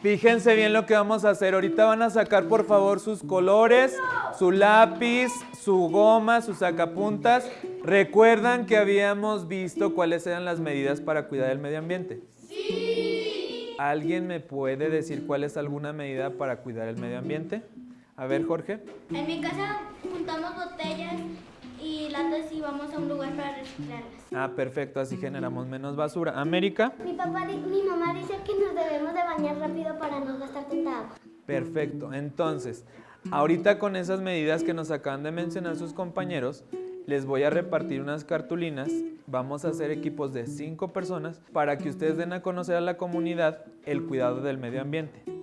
Fíjense bien lo que vamos a hacer. Ahorita van a sacar por favor sus colores, su lápiz, su goma, sus sacapuntas. ¿Recuerdan que habíamos visto cuáles eran las medidas para cuidar el medio ambiente? Sí. ¿Alguien me puede decir cuál es alguna medida para cuidar el medio ambiente? A ver, Jorge. En mi casa juntamos botellas y latas y vamos a un lugar para reciclarlas. Ah, perfecto, así generamos menos basura. América. Mi papá, mi mamá dice que nos debemos de bañar rápido para no gastar tanta agua. Perfecto. Entonces, ahorita con esas medidas que nos acaban de mencionar sus compañeros, les voy a repartir unas cartulinas. Vamos a hacer equipos de cinco personas para que ustedes den a conocer a la comunidad el cuidado del medio ambiente.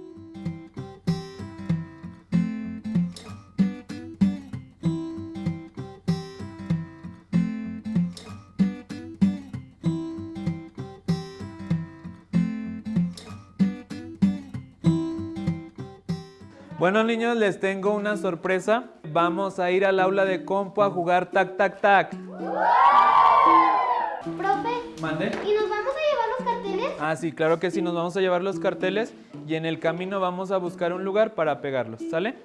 Bueno niños, les tengo una sorpresa. Vamos a ir al aula de compo a jugar tac tac tac. Profe, ¿Mande? ¿y nos vamos a llevar los carteles? Ah, sí, claro que sí, nos vamos a llevar los carteles y en el camino vamos a buscar un lugar para pegarlos, ¿sale?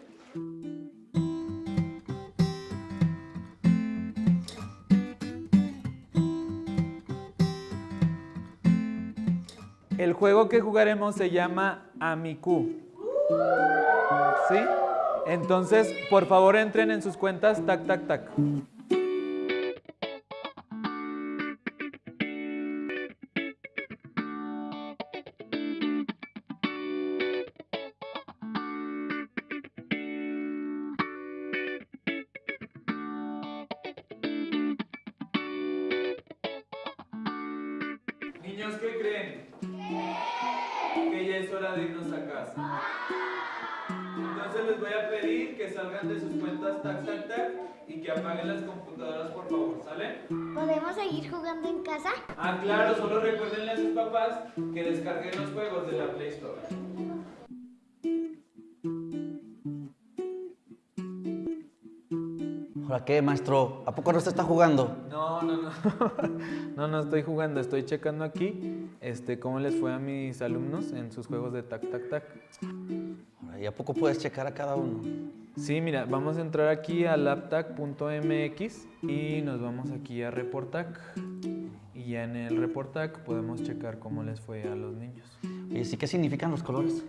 El juego que jugaremos se llama Amiku. ¿Sí? Entonces, por favor, entren en sus cuentas, tac, tac, tac. Niños, ¿qué creen? Es hora de irnos a casa. Entonces les voy a pedir que salgan de sus cuentas tac tac tac y que apaguen las computadoras por favor, ¿sale? ¿Podemos seguir jugando en casa? Ah, claro, solo recuérdenle a sus papás que descarguen los juegos de la Play Store. ¿Ahora qué, maestro? ¿A poco no se está jugando? No, no, no. Estoy jugando, estoy checando aquí este, cómo les fue a mis alumnos en sus juegos de tac tac tac. ¿Y a poco puedes checar a cada uno? Sí, mira, vamos a entrar aquí a laptac.mx y nos vamos aquí a Reportac. Y ya en el Reportac podemos checar cómo les fue a los niños. ¿Y sí qué significan los colores?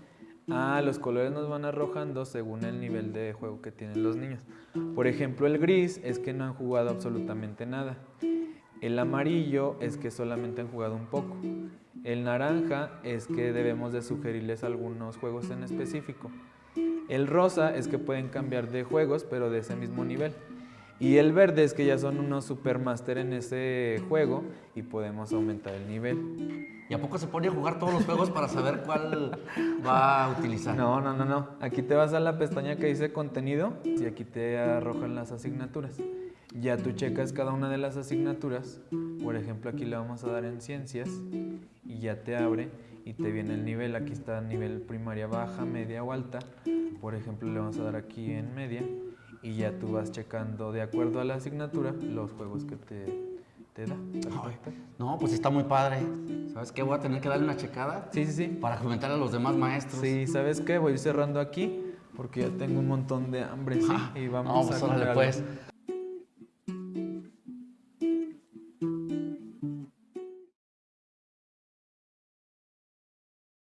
Ah, los colores nos van arrojando según el nivel de juego que tienen los niños. Por ejemplo, el gris es que no han jugado absolutamente nada. El amarillo es que solamente han jugado un poco. El naranja es que debemos de sugerirles algunos juegos en específico. El rosa es que pueden cambiar de juegos, pero de ese mismo nivel. Y el verde es que ya son unos supermaster en ese juego y podemos aumentar el nivel. ¿Y a poco se pone a jugar todos los juegos para saber cuál va a utilizar? No, no, no, no. Aquí te vas a la pestaña que dice contenido y aquí te arrojan las asignaturas. Ya tú checas cada una de las asignaturas. Por ejemplo, aquí le vamos a dar en ciencias y ya te abre y te viene el nivel. Aquí está nivel primaria baja, media o alta. Por ejemplo, le vamos a dar aquí en media y ya tú vas checando de acuerdo a la asignatura los juegos que te, te da. Ay, no, pues está muy padre. ¿Sabes qué? Voy a tener que darle una checada Sí, sí, sí. para comentar a los demás maestros. Sí, ¿sabes qué? Voy a ir cerrando aquí porque ya tengo un montón de hambre, ¿sí? Ah, y vamos no, pues a órale, pues.